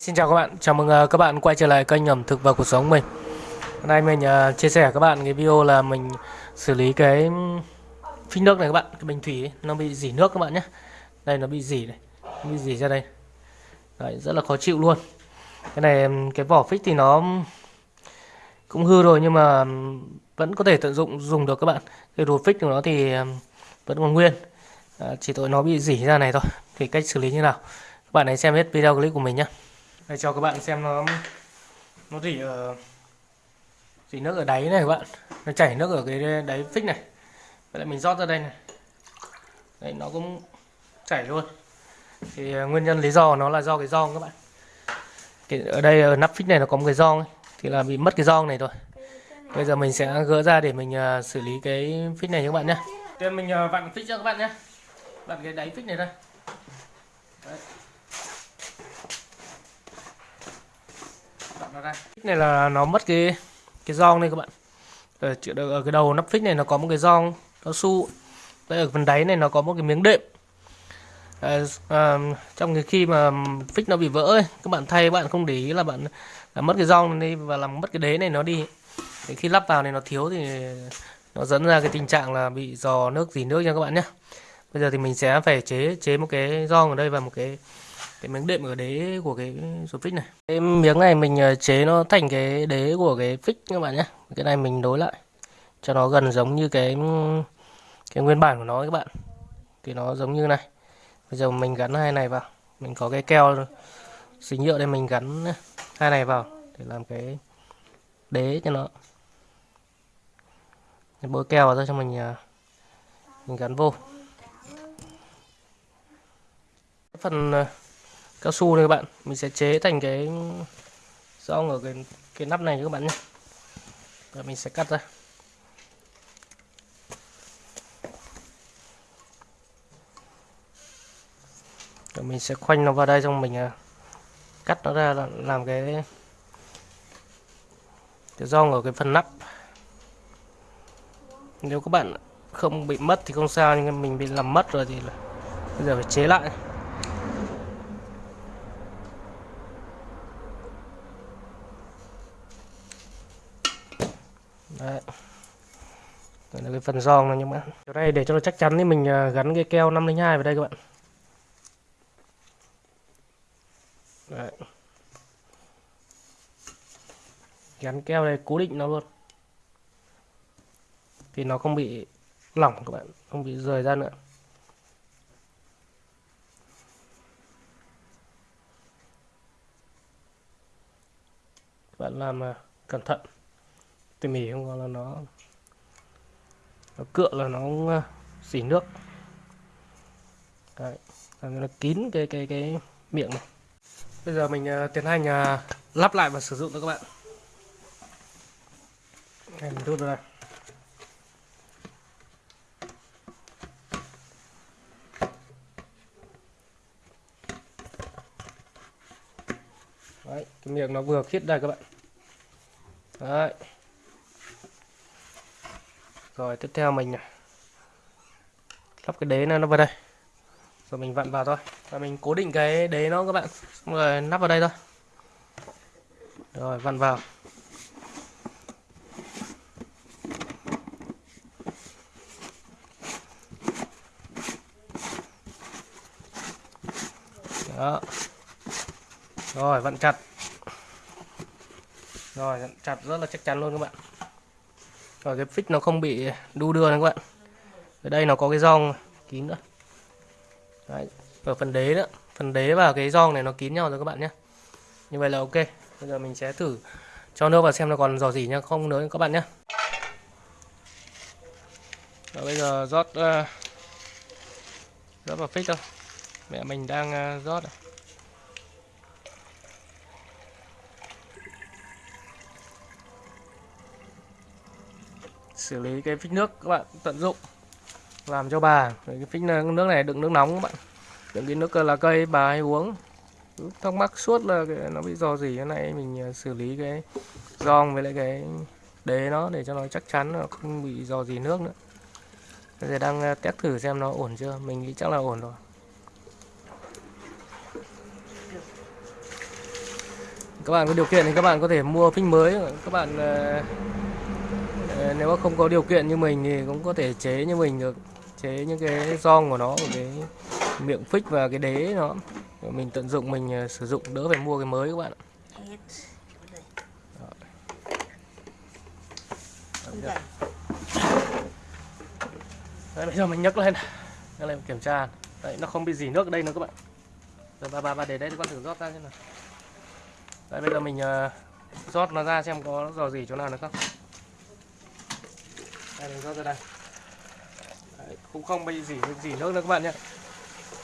Xin chào các bạn, chào mừng ờ, các bạn quay trở lại kênh ẩm thực và cuộc sống mình. Hôm nay mình ờ, chia sẻ các bạn cái video là mình xử lý cái phích nước này các bạn, cái bình thủy ấy, nó bị dỉ nước các bạn nhé. Đây nó bị dỉ này, nó bị dỉ ra đây. Đấy, rất là khó chịu luôn. Cái này cái vỏ phích thì nó cũng hư rồi nhưng mà vẫn có thể tận dụng dùng được các bạn. Cái đồ phích của nó thì vẫn còn nguyên. À, chỉ tội nó bị dỉ ra này thôi. Thì cách xử lý như nào? Các bạn hãy xem hết video clip của mình nhé. Đây cho các bạn xem nó nó rỉ ở rỉ nước ở đáy này các bạn. Nó chảy nước ở cái đáy phích này. Vậy là mình rót ra đây này. Đấy nó cũng chảy luôn. Thì ờ, nguyên nhân lý do nó là do cái giòn các bạn. Cái, ở đây ở nắp phích này nó có một cái giòn thì là bị mất cái giòn này rồi. Bây giờ mình sẽ gỡ ra để mình uh, xử lý cái phích này cho các bạn nhé. Tiên mình uh, vặn phích cho các bạn nhé. Vặn cái đáy phích này đây phích này là nó mất cái cái giòn đây các bạn. Ờ, ở, ở cái đầu nắp phích này nó có một cái giòn cao su. Đây ở phần đáy này nó có một cái miếng đệm. À, à, trong cái khi mà phích nó bị vỡ ấy, các bạn thay bạn không để ý là bạn là mất cái giòn đi và làm mất cái đế này nó đi. Thì khi lắp vào này nó thiếu thì nó dẫn ra cái tình trạng là bị dò nước dì nước nha các bạn nhé bây giờ thì mình sẽ phải chế chế một cái giòn ở đây và một cái cái miếng đệm ở đế của cái số phích này. Cái miếng này mình ờ, chế nó thành cái đế của cái phích các bạn nhé. Cái này mình đối lại, cho nó gần giống như cái cái nguyên bản của nó các bạn. Thì nó giống như này. Bây giờ mình gắn hai này vào. Mình có cái keo xí nhựa đây, mình gắn hai này vào để làm cái đế cho nó. Bôi keo vào cho mình ờ, mình gắn vô. Phần ờ, cao su này các bạn. Mình sẽ chế thành cái rong ở cái cái nắp này các bạn nhé. Và mình sẽ cắt ra. Rồi mình sẽ khoanh nó vào đây xong mình à, cắt nó ra làm cái cái rong ở cái phần nắp. Nếu các bạn không bị mất thì không sao nhưng mình bị làm mất rồi thì là bây giờ phải chế lại. Đấy. Đây là cái phần giòn này các bạn chỗ này để cho nó chắc chắn thì mình à, gắn cái keo 502 vào đây các bạn. Đấy. Gắn keo này cố định nó luôn. Thì nó không bị lỏng các bạn, không bị rời ra nữa. Các bạn làm à, cẩn thận tỉ mỉ không là nó nó cựa là nó à, xỉ nước. Đấy, làm cho nó kín cái cái cái miệng này. Bây giờ mình uh, tiến hành uh, lắp lại và sử dụng cho các bạn. Này mình rút ra Đấy, cái miệng nó vừa khít đây các bạn. Đấy rồi, tiếp theo mình à, lắp cái đế này nó vào đây. Rồi mình vặn vào thôi. Và mình cố định cái đế nó các bạn. Xong rồi nắp vào đây thôi. Rồi, vặn vào. Đó. Rồi, vặn chặt. Rồi, vặn chặt rất là chắc chắn luôn các bạn và cái phích nó không bị đu đưa này các bạn. Ở đây nó có cái giòn kín nữa. Đấy. ở phần đế nữa phần đế và cái giòn này nó kín nhau rồi các bạn nhé. Như vậy là ok. Bây giờ mình sẽ thử cho nước vào xem nó còn dò gì nhá không nữa các bạn nhé. Và bây giờ rót uh, rót vào phích thôi. Mẹ mình đang uh, rót này. Xử lý cái phích nước các bạn tận dụng làm cho bà. Cái phích nước này đựng nước nóng các bạn. Đựng cái nước ờ, là cây bà hay uống. Thắc mắc suốt là cái, nó bị do gì. Cái này mình ờ, xử lý cái giòn với lại cái đế nó để cho nó chắc chắn nó không bị do gì nước nữa. Bây giờ đang ờ, test thử xem nó ổn chưa? Mình nghĩ chắc là ổn rồi. Các bạn có điều kiện thì các bạn có thể mua phích mới. Các bạn nếu mà không có điều kiện như mình thì cũng có thể chế như mình được chế những cái rong của nó cái miệng phích và cái đế nó. Mình tận dụng mình ờ, sử dụng đỡ phải mua cái mới các bạn ạ. Đấy, bây giờ mình nhấc lên. Nhấc lên kiểm tra. Đấy nó không bị dỉ nước ở đây nữa các bạn. Rồi bà bà bà để đây con thử rót ra xem nào. Đấy bây giờ mình ờ, rót nó ra xem có dò dỉ chỗ nào nữa không? Đây mình rót ra đây đấy, cũng không bị dỉ dỉ nước nữa các bạn nhé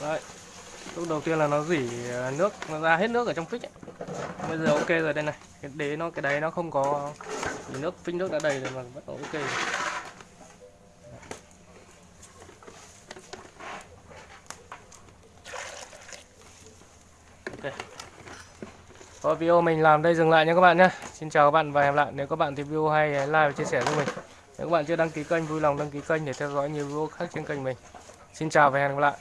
đấy lúc đầu tiên là nó dỉ nước nó ra hết nước ở trong phích ấy. bây giờ ok rồi đây này cái đế nó cái đáy nó không có dỉ nước phích nước đã đầy rồi mà bắt đầu ok rồi. Ok. Video mình làm đây dừng lại nha các bạn nhé. Xin chào các bạn và hẹn gặp lại. Nếu các bạn thấy video hay like và chia sẻ giúp mình. Nếu các bạn chưa đăng ký kênh, vui lòng đăng ký kênh để theo dõi nhiều video khác trên kênh mình. Xin chào và hẹn gặp lại.